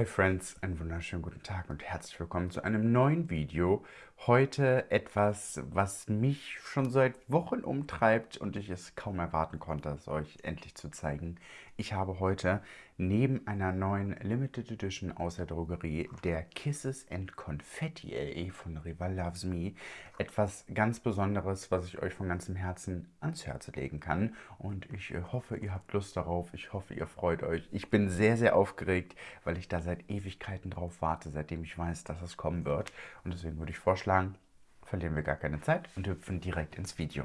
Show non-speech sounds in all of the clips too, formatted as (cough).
Hi Friends, einen wunderschönen guten Tag und herzlich willkommen zu einem neuen Video. Heute etwas, was mich schon seit Wochen umtreibt und ich es kaum erwarten konnte, es euch endlich zu zeigen. Ich habe heute neben einer neuen Limited Edition aus der Drogerie, der Kisses and Confetti LE von Rival Loves Me, etwas ganz Besonderes, was ich euch von ganzem Herzen ans Herz legen kann. Und ich äh, hoffe, ihr habt Lust darauf. Ich hoffe, ihr freut euch. Ich bin sehr, sehr aufgeregt, weil ich da seit Ewigkeiten drauf warte, seitdem ich weiß, dass es kommen wird. Und deswegen würde ich vorschlagen, verlieren wir gar keine Zeit und hüpfen direkt ins Video.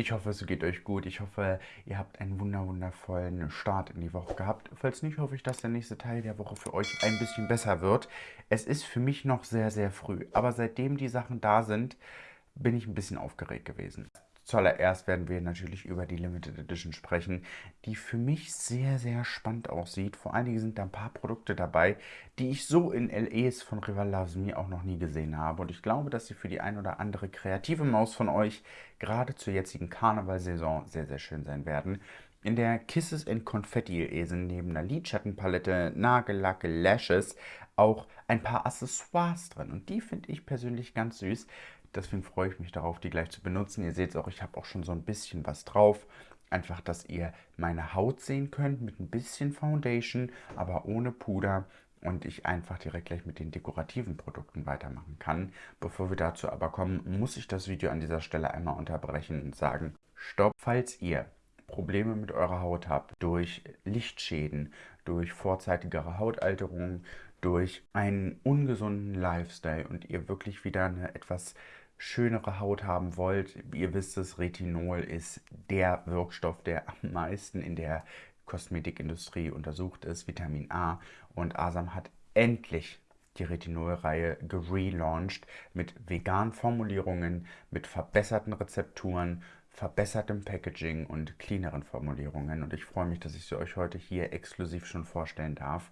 Ich hoffe, es geht euch gut. Ich hoffe, ihr habt einen wundervollen Start in die Woche gehabt. Falls nicht, hoffe ich, dass der nächste Teil der Woche für euch ein bisschen besser wird. Es ist für mich noch sehr, sehr früh. Aber seitdem die Sachen da sind, bin ich ein bisschen aufgeregt gewesen. Zuallererst werden wir natürlich über die Limited Edition sprechen, die für mich sehr, sehr spannend aussieht. Vor allen Dingen sind da ein paar Produkte dabei, die ich so in LEs von Rival Loves Me auch noch nie gesehen habe. Und ich glaube, dass sie für die ein oder andere kreative Maus von euch gerade zur jetzigen Karnevalsaison sehr, sehr schön sein werden. In der Kisses and Confetti LE sind neben einer Lidschattenpalette, Nagellacke, Lashes auch ein paar Accessoires drin. Und die finde ich persönlich ganz süß. Deswegen freue ich mich darauf, die gleich zu benutzen. Ihr seht es auch, ich habe auch schon so ein bisschen was drauf. Einfach, dass ihr meine Haut sehen könnt mit ein bisschen Foundation, aber ohne Puder und ich einfach direkt gleich mit den dekorativen Produkten weitermachen kann. Bevor wir dazu aber kommen, muss ich das Video an dieser Stelle einmal unterbrechen und sagen, stopp, falls ihr Probleme mit eurer Haut habt, durch Lichtschäden, durch vorzeitigere Hautalterung, durch einen ungesunden Lifestyle und ihr wirklich wieder eine etwas schönere Haut haben wollt, ihr wisst es, Retinol ist der Wirkstoff, der am meisten in der Kosmetikindustrie untersucht ist, Vitamin A. Und Asam hat endlich die Retinol-Reihe gelauncht mit veganen Formulierungen, mit verbesserten Rezepturen, verbessertem Packaging und cleaneren Formulierungen. Und ich freue mich, dass ich sie euch heute hier exklusiv schon vorstellen darf.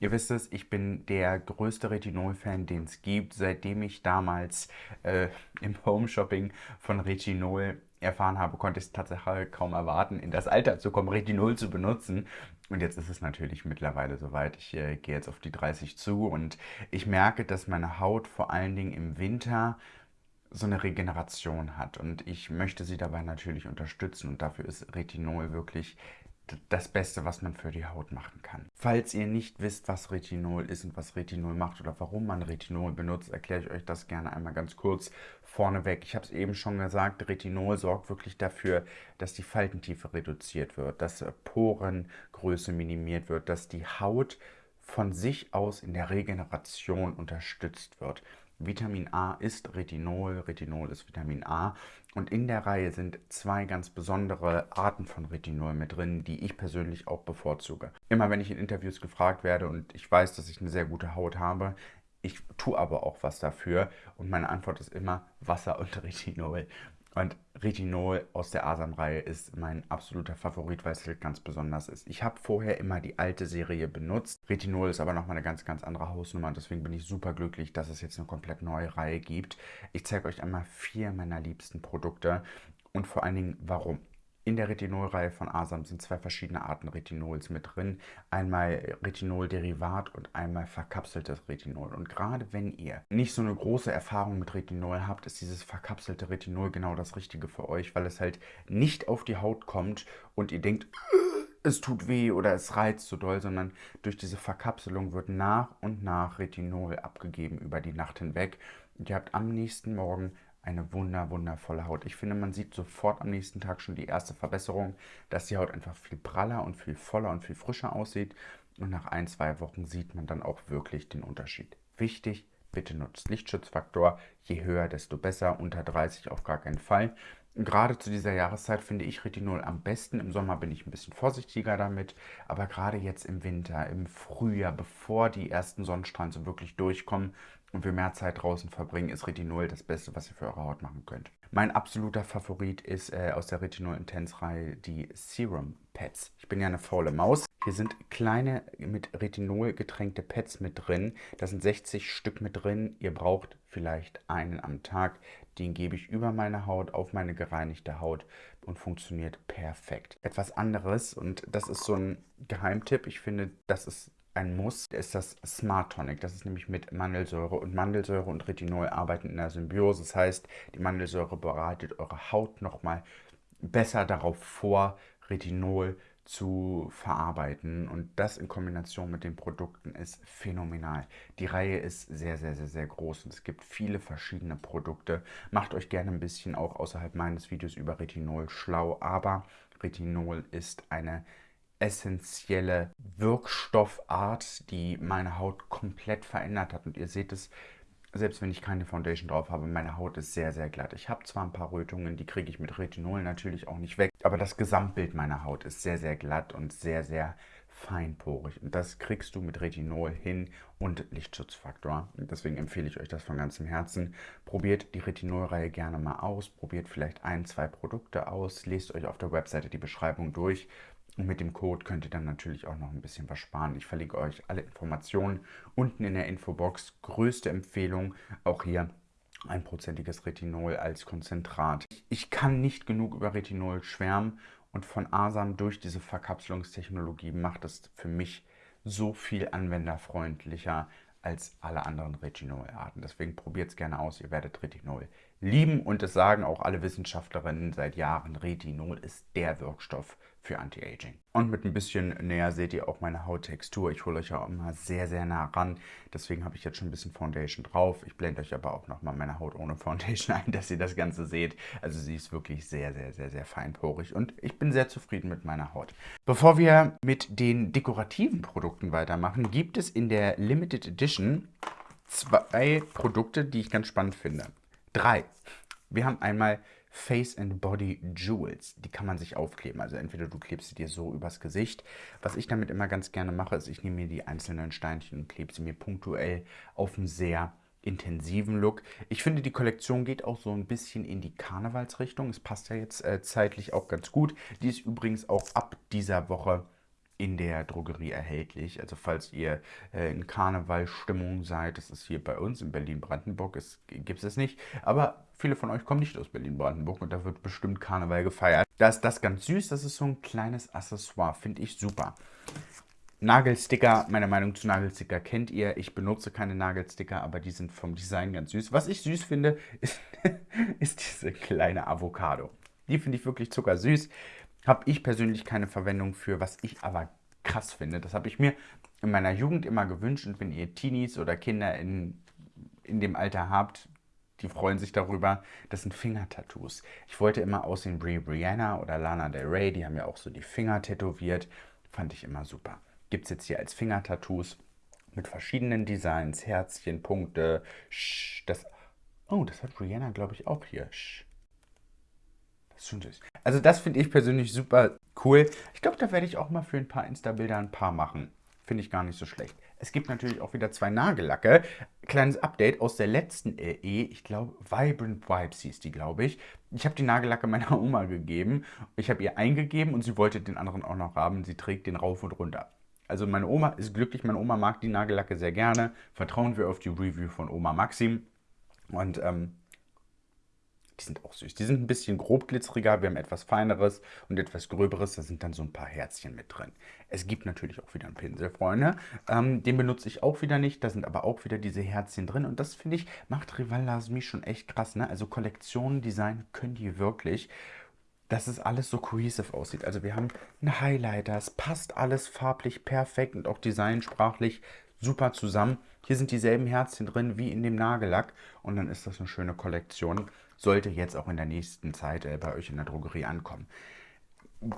Ihr wisst es, ich bin der größte Retinol-Fan, den es gibt, seitdem ich damals äh, im Home-Shopping von Retinol erfahren habe, konnte ich es tatsächlich kaum erwarten, in das Alter zu kommen, Retinol zu benutzen. Und jetzt ist es natürlich mittlerweile soweit. Ich äh, gehe jetzt auf die 30 zu und ich merke, dass meine Haut vor allen Dingen im Winter so eine Regeneration hat und ich möchte sie dabei natürlich unterstützen und dafür ist Retinol wirklich das Beste, was man für die Haut machen kann. Falls ihr nicht wisst, was Retinol ist und was Retinol macht oder warum man Retinol benutzt, erkläre ich euch das gerne einmal ganz kurz vorneweg. Ich habe es eben schon gesagt, Retinol sorgt wirklich dafür, dass die Faltentiefe reduziert wird, dass Porengröße minimiert wird, dass die Haut von sich aus in der Regeneration unterstützt wird. Vitamin A ist Retinol, Retinol ist Vitamin A und in der Reihe sind zwei ganz besondere Arten von Retinol mit drin, die ich persönlich auch bevorzuge. Immer wenn ich in Interviews gefragt werde und ich weiß, dass ich eine sehr gute Haut habe, ich tue aber auch was dafür und meine Antwort ist immer Wasser und Retinol. Und Retinol aus der Asam-Reihe ist mein absoluter Favorit, weil es halt ganz besonders ist. Ich habe vorher immer die alte Serie benutzt. Retinol ist aber nochmal eine ganz, ganz andere Hausnummer. Und deswegen bin ich super glücklich, dass es jetzt eine komplett neue Reihe gibt. Ich zeige euch einmal vier meiner liebsten Produkte und vor allen Dingen warum. In der Retinolreihe von Asam sind zwei verschiedene Arten Retinols mit drin. Einmal Retinolderivat und einmal verkapseltes Retinol. Und gerade wenn ihr nicht so eine große Erfahrung mit Retinol habt, ist dieses verkapselte Retinol genau das Richtige für euch, weil es halt nicht auf die Haut kommt und ihr denkt, es tut weh oder es reizt so doll, sondern durch diese Verkapselung wird nach und nach Retinol abgegeben über die Nacht hinweg. Und ihr habt am nächsten Morgen eine wunder, wundervolle Haut. Ich finde, man sieht sofort am nächsten Tag schon die erste Verbesserung, dass die Haut einfach viel praller und viel voller und viel frischer aussieht. Und nach ein, zwei Wochen sieht man dann auch wirklich den Unterschied. Wichtig, bitte nutzt Lichtschutzfaktor. Je höher, desto besser. Unter 30 auf gar keinen Fall. Gerade zu dieser Jahreszeit finde ich Retinol am besten. Im Sommer bin ich ein bisschen vorsichtiger damit, aber gerade jetzt im Winter, im Frühjahr, bevor die ersten Sonnenstrahlen so wirklich durchkommen, und wir mehr Zeit draußen verbringen, ist Retinol das Beste, was ihr für eure Haut machen könnt. Mein absoluter Favorit ist äh, aus der Retinol Intense Reihe die Serum Pads. Ich bin ja eine faule Maus. Hier sind kleine mit Retinol getränkte Pads mit drin. Da sind 60 Stück mit drin. Ihr braucht vielleicht einen am Tag. Den gebe ich über meine Haut, auf meine gereinigte Haut und funktioniert perfekt. Etwas anderes und das ist so ein Geheimtipp. Ich finde, das ist ein Muss, ist das Smart Tonic. Das ist nämlich mit Mandelsäure und Mandelsäure und Retinol arbeiten in der Symbiose. Das heißt, die Mandelsäure bereitet eure Haut nochmal besser darauf vor, Retinol zu verarbeiten. Und das in Kombination mit den Produkten ist phänomenal. Die Reihe ist sehr, sehr, sehr, sehr groß und es gibt viele verschiedene Produkte. Macht euch gerne ein bisschen auch außerhalb meines Videos über Retinol schlau, aber Retinol ist eine essentielle Wirkstoffart, die meine Haut komplett verändert hat. Und ihr seht es selbst wenn ich keine Foundation drauf habe, meine Haut ist sehr, sehr glatt. Ich habe zwar ein paar Rötungen, die kriege ich mit Retinol natürlich auch nicht weg, aber das Gesamtbild meiner Haut ist sehr, sehr glatt und sehr, sehr feinporig. Und das kriegst du mit Retinol hin und Lichtschutzfaktor. Deswegen empfehle ich euch das von ganzem Herzen. Probiert die Retinol-Reihe gerne mal aus. Probiert vielleicht ein, zwei Produkte aus. Lest euch auf der Webseite die Beschreibung durch. Und mit dem Code könnt ihr dann natürlich auch noch ein bisschen was sparen. Ich verlinke euch alle Informationen unten in der Infobox. Größte Empfehlung, auch hier einprozentiges Retinol als Konzentrat. Ich kann nicht genug über Retinol schwärmen und von Asam durch diese Verkapselungstechnologie macht es für mich so viel anwenderfreundlicher als alle anderen Retinolarten. Deswegen probiert es gerne aus, ihr werdet Retinol lieben und es sagen auch alle Wissenschaftlerinnen seit Jahren, Retinol ist der Wirkstoff für Anti-Aging. Und mit ein bisschen näher seht ihr auch meine Hauttextur. Ich hole euch ja immer sehr, sehr nah ran. Deswegen habe ich jetzt schon ein bisschen Foundation drauf. Ich blende euch aber auch nochmal meine Haut ohne Foundation (laughs) ein, dass ihr das Ganze seht. Also sie ist wirklich sehr, sehr, sehr, sehr feinporig und ich bin sehr zufrieden mit meiner Haut. Bevor wir mit den dekorativen Produkten weitermachen, gibt es in der Limited Edition zwei Produkte, die ich ganz spannend finde. Drei. Wir haben einmal Face and Body Jewels. Die kann man sich aufkleben. Also entweder du klebst sie dir so übers Gesicht. Was ich damit immer ganz gerne mache, ist, ich nehme mir die einzelnen Steinchen und klebe sie mir punktuell auf einen sehr intensiven Look. Ich finde, die Kollektion geht auch so ein bisschen in die Karnevalsrichtung. Es passt ja jetzt äh, zeitlich auch ganz gut. Die ist übrigens auch ab dieser Woche in der Drogerie erhältlich. Also falls ihr äh, in Karnevalstimmung seid, das ist hier bei uns in Berlin-Brandenburg, gibt es nicht. Aber viele von euch kommen nicht aus Berlin-Brandenburg und da wird bestimmt Karneval gefeiert. Da ist das ganz süß, das ist so ein kleines Accessoire, finde ich super. Nagelsticker, meine Meinung zu Nagelsticker kennt ihr. Ich benutze keine Nagelsticker, aber die sind vom Design ganz süß. Was ich süß finde, (laughs) ist, ist diese kleine Avocado. Die finde ich wirklich zuckersüß. Habe ich persönlich keine Verwendung für, was ich aber krass finde. Das habe ich mir in meiner Jugend immer gewünscht und wenn ihr Teenies oder Kinder in, in dem Alter habt, die freuen sich darüber. Das sind Fingertattoos. Ich wollte immer aussehen wie Brianna oder Lana Del Rey, die haben ja auch so die Finger tätowiert. Fand ich immer super. Gibt es jetzt hier als Fingertattoos mit verschiedenen Designs, Herzchen, Punkte, Sch, das... Oh, das hat Brianna, glaube ich, auch hier. Sch. Schon süß. Also das finde ich persönlich super cool. Ich glaube, da werde ich auch mal für ein paar Insta-Bilder ein paar machen. Finde ich gar nicht so schlecht. Es gibt natürlich auch wieder zwei Nagellacke. Kleines Update aus der letzten LE. Ich glaube, Vibrant Vibes hieß die, glaube ich. Ich habe die Nagellacke (laughs) meiner Oma gegeben. Ich habe ihr eingegeben und sie wollte den anderen auch noch haben. Sie trägt den rauf und runter. Also meine Oma ist glücklich. Meine Oma mag die Nagellacke sehr gerne. Vertrauen wir auf die Review von Oma Maxim. Und ähm, die sind auch süß. Die sind ein bisschen grobglitzeriger, wir haben etwas feineres und etwas gröberes. Da sind dann so ein paar Herzchen mit drin. Es gibt natürlich auch wieder einen Pinsel, Freunde. Ähm, den benutze ich auch wieder nicht. Da sind aber auch wieder diese Herzchen drin. Und das, finde ich, macht Rival Lasmi schon echt krass. Ne? Also Kollektionen, Design können die wirklich dass es alles so cohesive aussieht. Also wir haben einen Highlighter, es passt alles farblich perfekt und auch designsprachlich super zusammen. Hier sind dieselben Herzchen drin wie in dem Nagellack und dann ist das eine schöne Kollektion sollte jetzt auch in der nächsten Zeit äh, bei euch in der Drogerie ankommen.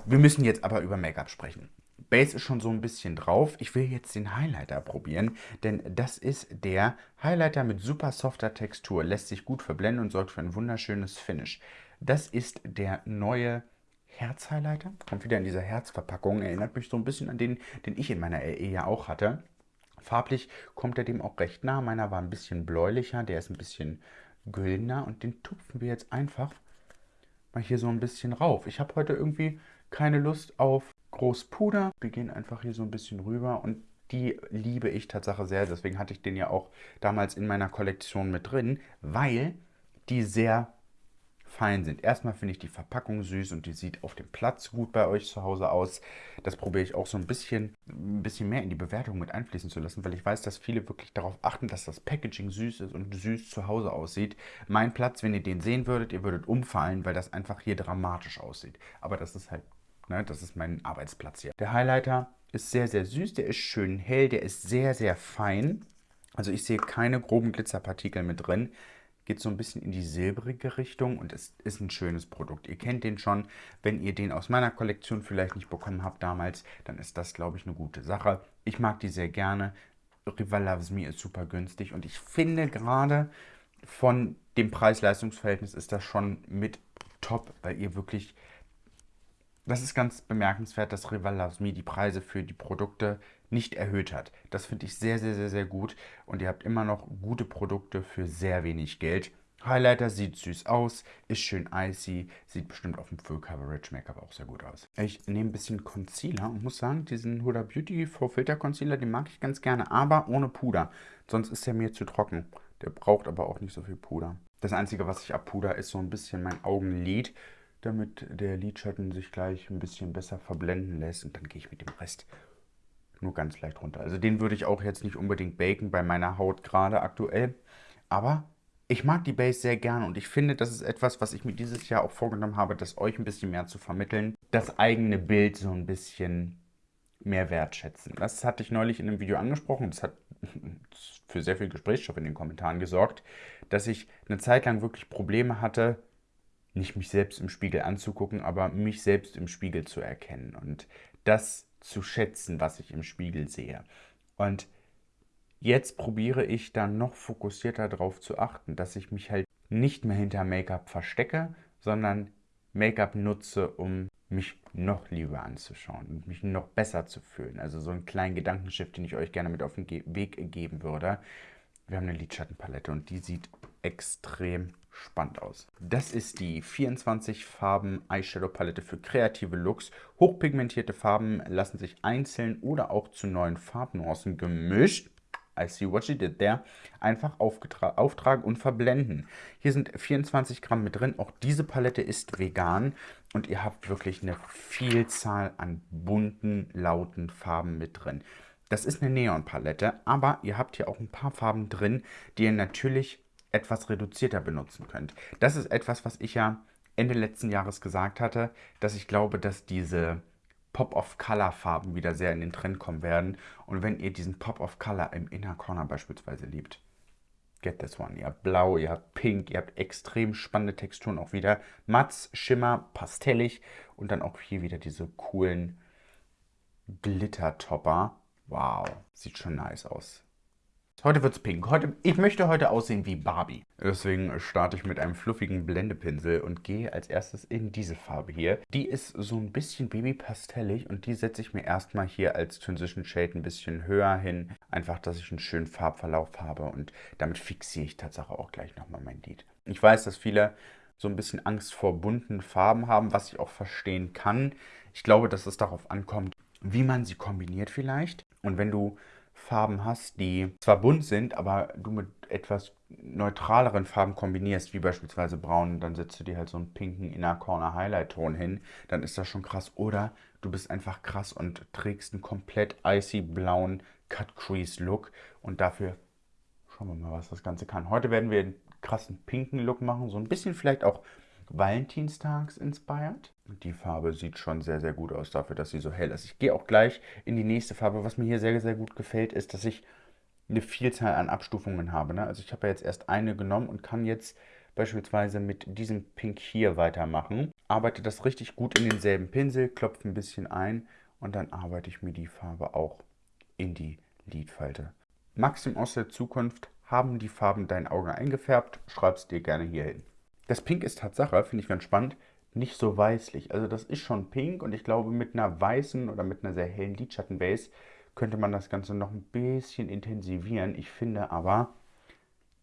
Wir müssen jetzt aber über Make-up sprechen. Base ist schon so ein bisschen drauf. Ich will jetzt den Highlighter probieren, denn das ist der Highlighter mit super softer Textur. Lässt sich gut verblenden und sorgt für ein wunderschönes Finish. Das ist der neue Herz-Highlighter. Kommt wieder in dieser Herzverpackung. Erinnert mich so ein bisschen an den, den ich in meiner LE ja auch hatte. Farblich kommt er dem auch recht nah. Meiner war ein bisschen bläulicher. Der ist ein bisschen Güldner und den tupfen wir jetzt einfach mal hier so ein bisschen rauf. Ich habe heute irgendwie keine Lust auf Großpuder. Wir gehen einfach hier so ein bisschen rüber und die liebe ich tatsächlich sehr. Deswegen hatte ich den ja auch damals in meiner Kollektion mit drin, weil die sehr fein sind. Erstmal finde ich die Verpackung süß und die sieht auf dem Platz gut bei euch zu Hause aus. Das probiere ich auch so ein bisschen, ein bisschen mehr in die Bewertung mit einfließen zu lassen, weil ich weiß, dass viele wirklich darauf achten, dass das Packaging süß ist und süß zu Hause aussieht. Mein Platz, wenn ihr den sehen würdet, ihr würdet umfallen, weil das einfach hier dramatisch aussieht. Aber das ist halt, ne, das ist mein Arbeitsplatz hier. Der Highlighter ist sehr, sehr süß, der ist schön hell, der ist sehr, sehr fein. Also ich sehe keine groben Glitzerpartikel mit drin geht so ein bisschen in die silbrige Richtung und es ist ein schönes Produkt. Ihr kennt den schon. Wenn ihr den aus meiner Kollektion vielleicht nicht bekommen habt damals, dann ist das, glaube ich, eine gute Sache. Ich mag die sehr gerne. Rival Loves Me ist super günstig und ich finde gerade von dem Preis-Leistungs-Verhältnis ist das schon mit top, weil ihr wirklich das ist ganz bemerkenswert, dass Rival Loves Me die Preise für die Produkte nicht erhöht hat. Das finde ich sehr, sehr, sehr, sehr gut. Und ihr habt immer noch gute Produkte für sehr wenig Geld. Highlighter sieht süß aus, ist schön icy, sieht bestimmt auf dem Full Coverage Make-up auch sehr gut aus. Ich nehme ein bisschen Concealer und muss sagen, diesen Huda Beauty Faux Filter Concealer, den mag ich ganz gerne, aber ohne Puder. Sonst ist er mir zu trocken. Der braucht aber auch nicht so viel Puder. Das Einzige, was ich abpuder, ist so ein bisschen mein Augenlid damit der Lidschatten sich gleich ein bisschen besser verblenden lässt. Und dann gehe ich mit dem Rest nur ganz leicht runter. Also den würde ich auch jetzt nicht unbedingt baken bei meiner Haut gerade aktuell. Aber ich mag die Base sehr gerne und ich finde, das ist etwas, was ich mir dieses Jahr auch vorgenommen habe, das euch ein bisschen mehr zu vermitteln. Das eigene Bild so ein bisschen mehr wertschätzen. Das hatte ich neulich in einem Video angesprochen. Das hat (laughs) für sehr viel Gesprächsstoff in den Kommentaren gesorgt, dass ich eine Zeit lang wirklich Probleme hatte, nicht mich selbst im Spiegel anzugucken, aber mich selbst im Spiegel zu erkennen und das zu schätzen, was ich im Spiegel sehe. Und jetzt probiere ich dann noch fokussierter darauf zu achten, dass ich mich halt nicht mehr hinter Make-up verstecke, sondern Make-up nutze, um mich noch lieber anzuschauen und mich noch besser zu fühlen. Also so einen kleinen Gedankenschiff, den ich euch gerne mit auf den Weg geben würde. Wir haben eine Lidschattenpalette und die sieht extrem spannend aus. Das ist die 24 Farben Eyeshadow Palette für kreative Looks. Hochpigmentierte Farben lassen sich einzeln oder auch zu neuen Farbnuancen gemischt. I see what she did there. Einfach auftragen und verblenden. Hier sind 24 Gramm mit drin. Auch diese Palette ist vegan. Und ihr habt wirklich eine Vielzahl an bunten, lauten Farben mit drin. Das ist eine Neon-Palette, aber ihr habt hier auch ein paar Farben drin, die ihr natürlich etwas reduzierter benutzen könnt. Das ist etwas, was ich ja Ende letzten Jahres gesagt hatte, dass ich glaube, dass diese Pop-of-Color-Farben wieder sehr in den Trend kommen werden. Und wenn ihr diesen Pop-of-Color im Inner Corner beispielsweise liebt, get this one. Ihr habt blau, ihr habt pink, ihr habt extrem spannende Texturen auch wieder. Matz, Schimmer, pastellig und dann auch hier wieder diese coolen Glitter-Topper. Wow, sieht schon nice aus. Heute wird's pink. Heute, ich möchte heute aussehen wie Barbie. Deswegen starte ich mit einem fluffigen Blendepinsel und gehe als erstes in diese Farbe hier. Die ist so ein bisschen babypastellig und die setze ich mir erstmal hier als Transition Shade ein bisschen höher hin. Einfach, dass ich einen schönen Farbverlauf habe und damit fixiere ich tatsächlich auch gleich nochmal mein Lid. Ich weiß, dass viele so ein bisschen Angst vor bunten Farben haben, was ich auch verstehen kann. Ich glaube, dass es darauf ankommt, wie man sie kombiniert vielleicht. Und wenn du Farben hast, die zwar bunt sind, aber du mit etwas neutraleren Farben kombinierst, wie beispielsweise braun, dann setzt du dir halt so einen pinken Inner Corner Highlight Ton hin, dann ist das schon krass. Oder du bist einfach krass und trägst einen komplett icy blauen Cut Crease Look und dafür schauen wir mal, was das Ganze kann. Heute werden wir einen krassen pinken Look machen, so ein bisschen vielleicht auch Valentinstags inspired. Die Farbe sieht schon sehr, sehr gut aus dafür, dass sie so hell ist. Ich gehe auch gleich in die nächste Farbe. Was mir hier sehr, sehr gut gefällt, ist, dass ich eine Vielzahl an Abstufungen habe. Ne? Also ich habe ja jetzt erst eine genommen und kann jetzt beispielsweise mit diesem Pink hier weitermachen. Arbeite das richtig gut in denselben Pinsel, klopfe ein bisschen ein und dann arbeite ich mir die Farbe auch in die Lidfalte. Maxim aus der Zukunft haben die Farben dein Auge eingefärbt. Schreib es dir gerne hier hin. Das Pink ist Tatsache, finde ich ganz spannend, nicht so weißlich. Also das ist schon pink und ich glaube mit einer weißen oder mit einer sehr hellen Lidschattenbase könnte man das Ganze noch ein bisschen intensivieren. Ich finde aber,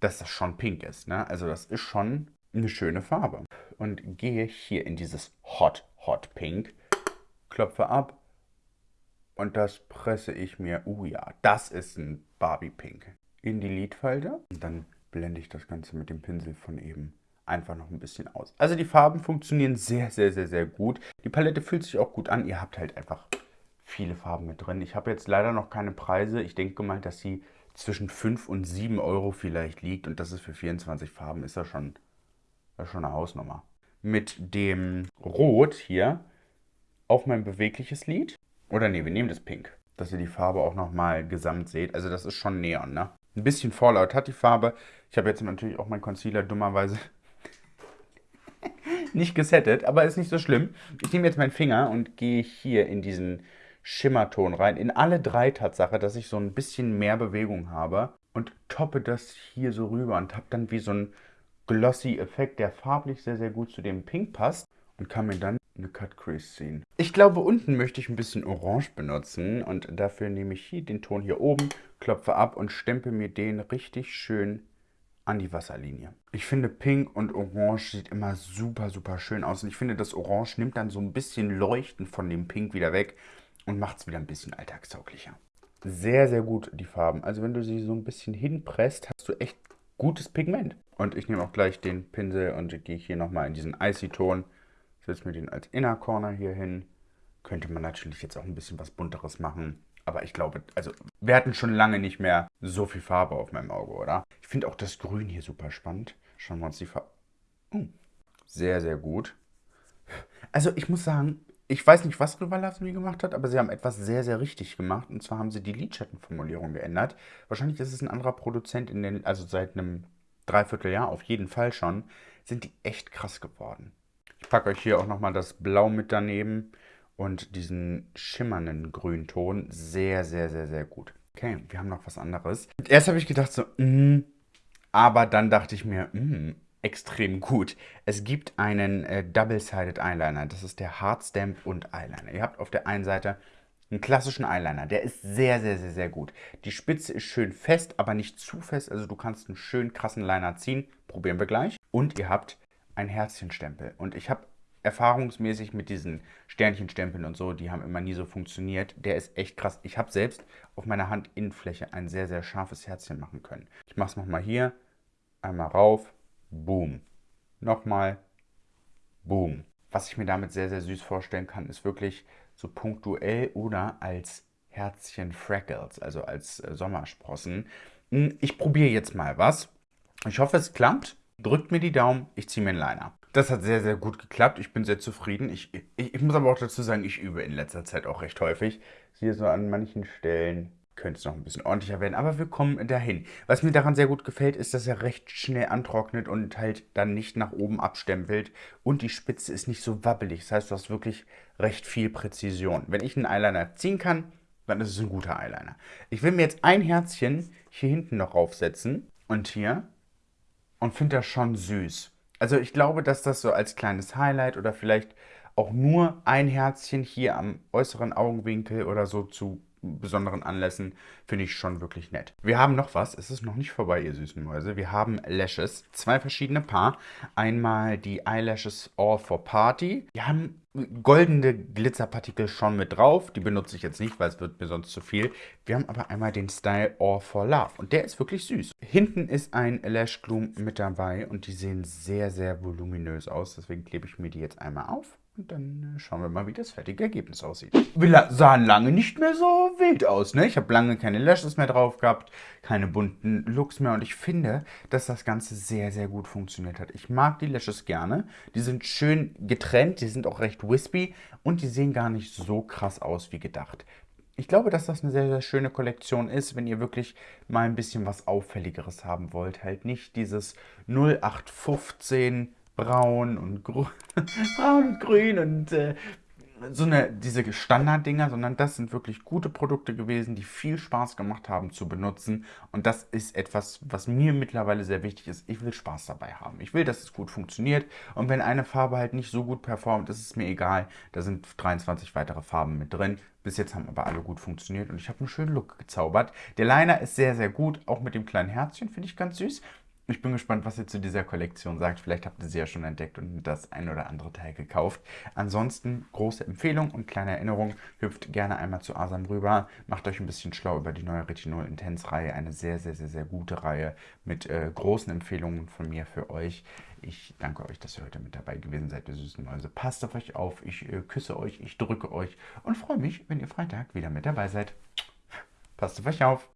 dass das schon pink ist. Ne? Also das ist schon eine schöne Farbe. Und gehe hier in dieses Hot, Hot Pink, klopfe ab und das presse ich mir, uh ja, das ist ein Barbie Pink, in die Lidfalte. Und dann blende ich das Ganze mit dem Pinsel von eben einfach noch ein bisschen aus. Also die Farben funktionieren sehr, sehr, sehr, sehr gut. Die Palette fühlt sich auch gut an. Ihr habt halt einfach viele Farben mit drin. Ich habe jetzt leider noch keine Preise. Ich denke mal, dass sie zwischen 5 und 7 Euro vielleicht liegt. Und das ist für 24 Farben, ist das schon, schon eine Hausnummer. Mit dem Rot hier auf mein bewegliches Lid. Oder nee, wir nehmen das Pink. Dass ihr die Farbe auch nochmal gesamt seht. Also das ist schon Neon, ne? Ein bisschen Fallout hat die Farbe. Ich habe jetzt natürlich auch meinen Concealer dummerweise nicht gesettet, aber ist nicht so schlimm. Ich nehme jetzt meinen Finger und gehe hier in diesen Schimmerton rein. In alle drei Tatsache, dass ich so ein bisschen mehr Bewegung habe. Und toppe das hier so rüber und habe dann wie so ein glossy Effekt, der farblich sehr, sehr gut zu dem Pink passt. Und kann mir dann eine Cut Crease ziehen. Ich glaube, unten möchte ich ein bisschen Orange benutzen. Und dafür nehme ich hier den Ton hier oben, klopfe ab und stempel mir den richtig schön an die Wasserlinie. Ich finde Pink und Orange sieht immer super, super schön aus. Und ich finde, das Orange nimmt dann so ein bisschen Leuchten von dem Pink wieder weg und macht es wieder ein bisschen alltagstauglicher. Sehr, sehr gut die Farben. Also wenn du sie so ein bisschen hinpresst, hast du echt gutes Pigment. Und ich nehme auch gleich den Pinsel und gehe hier nochmal in diesen Icy-Ton. Setze mir den als Inner Corner hier hin. Könnte man natürlich jetzt auch ein bisschen was Bunteres machen. Aber ich glaube, also wir hatten schon lange nicht mehr so viel Farbe auf meinem Auge, oder? Ich finde auch das Grün hier super spannend. Schauen wir uns die Farbe... Oh, sehr, sehr gut. Also ich muss sagen, ich weiß nicht, was Rival Lasmi gemacht hat, aber sie haben etwas sehr, sehr richtig gemacht. Und zwar haben sie die Lidschattenformulierung geändert. Wahrscheinlich ist es ein anderer Produzent in den, also seit einem Dreivierteljahr auf jeden Fall schon, sind die echt krass geworden. Ich packe euch hier auch nochmal das Blau mit daneben und diesen schimmernden Grünton. Sehr, sehr, sehr, sehr gut. Okay, wir haben noch was anderes. erst habe ich gedacht so, mm, aber dann dachte ich mir, mm, extrem gut. Es gibt einen äh, Double-Sided Eyeliner. Das ist der Hardstamp und Eyeliner. Ihr habt auf der einen Seite einen klassischen Eyeliner. Der ist sehr, sehr, sehr, sehr gut. Die Spitze ist schön fest, aber nicht zu fest. Also du kannst einen schönen krassen Liner ziehen. Probieren wir gleich. Und ihr habt einen Herzchenstempel. Und ich habe erfahrungsmäßig mit diesen Sternchenstempeln und so, die haben immer nie so funktioniert. Der ist echt krass. Ich habe selbst auf meiner Handinnenfläche ein sehr, sehr scharfes Herzchen machen können. Ich mache es nochmal hier. Einmal rauf. Boom. Nochmal. Boom. Was ich mir damit sehr, sehr süß vorstellen kann, ist wirklich so punktuell oder als Herzchen Freckles, also als äh, Sommersprossen. Hm, ich probiere jetzt mal was. Ich hoffe, es klappt. Drückt mir die Daumen, ich ziehe mir einen Liner. Das hat sehr, sehr gut geklappt. Ich bin sehr zufrieden. Ich, ich, ich muss aber auch dazu sagen, ich übe in letzter Zeit auch recht häufig. Hier so an manchen Stellen könnte es noch ein bisschen ordentlicher werden, aber wir kommen dahin. Was mir daran sehr gut gefällt, ist, dass er recht schnell antrocknet und halt dann nicht nach oben abstempelt und die Spitze ist nicht so wabbelig. Das heißt, du hast wirklich recht viel Präzision. Wenn ich einen Eyeliner ziehen kann, dann ist es ein guter Eyeliner. Ich will mir jetzt ein Herzchen hier hinten noch aufsetzen und hier und finde das schon süß. Also ich glaube, dass das so als kleines Highlight oder vielleicht auch nur ein Herzchen hier am äußeren Augenwinkel oder so zu besonderen Anlässen finde ich schon wirklich nett. Wir haben noch was, es ist noch nicht vorbei, ihr süßen Mäuse. Wir haben Lashes, zwei verschiedene Paar. Einmal die Eyelashes All for Party. Die haben goldene Glitzerpartikel schon mit drauf. Die benutze ich jetzt nicht, weil es wird mir sonst zu viel. Wir haben aber einmal den Style All for Love und der ist wirklich süß. Hinten ist ein Lash Gloom mit dabei und die sehen sehr, sehr voluminös aus. Deswegen klebe ich mir die jetzt einmal auf. Und dann äh, schauen wir mal, wie das fertige Ergebnis aussieht. Wir sahen lange nicht mehr so wild aus. Ne? Ich habe lange keine Lashes mehr drauf gehabt, keine bunten Looks mehr. Und ich finde, dass das Ganze sehr, sehr gut funktioniert hat. Ich mag die Lashes gerne. Die sind schön getrennt, die sind auch recht wispy und die sehen gar nicht so krass aus wie gedacht. Ich glaube, dass das eine sehr, sehr schöne Kollektion ist, wenn ihr wirklich mal ein bisschen was Auffälligeres haben wollt. Halt nicht dieses 0815 braun und, (laughs) braun und grün und äh, so eine, diese Standarddinger, sondern das sind wirklich gute Produkte gewesen, die viel Spaß gemacht haben zu benutzen. Und das ist etwas, was mir mittlerweile sehr wichtig ist. Ich will Spaß dabei haben. Ich will, dass es gut funktioniert. Und wenn eine Farbe halt nicht so gut performt, ist es mir egal. Da sind 23 weitere Farben mit drin. Bis jetzt haben aber alle gut funktioniert und ich habe einen schönen Look gezaubert. Der Liner ist sehr, sehr gut, auch mit dem kleinen Herzchen, finde ich ganz süß. Ich bin gespannt, was ihr zu dieser Kollektion sagt. Vielleicht habt ihr sie ja schon entdeckt und das ein oder andere Teil gekauft. Ansonsten große Empfehlung und kleine Erinnerung. Hüpft gerne einmal zu Asam rüber. Macht euch ein bisschen schlau über die neue Retinol Intense Reihe. Eine sehr, sehr, sehr, sehr gute Reihe mit äh, großen Empfehlungen von mir für euch. Ich danke euch, dass ihr heute mit dabei gewesen seid, ihr süßen Mäuse. Passt auf euch auf. Ich äh, küsse euch, ich drücke euch und freue mich, wenn ihr Freitag wieder mit dabei seid. Passt auf euch auf.